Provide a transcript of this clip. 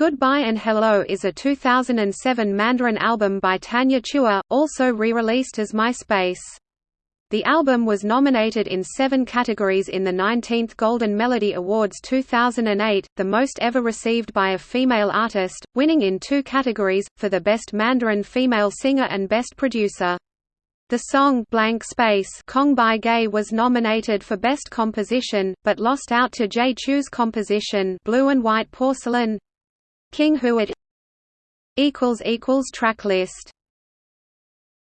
Goodbye and Hello is a 2007 Mandarin album by Tanya Chua, also re-released as MySpace. The album was nominated in seven categories in the 19th Golden Melody Awards 2008, the most ever received by a female artist, winning in two categories, for the Best Mandarin Female Singer and Best Producer. The song Blank Space Kong Bai Gay was nominated for Best Composition, but lost out to Jay Chou's composition Blue and White Porcelain. King Huat equals equals track list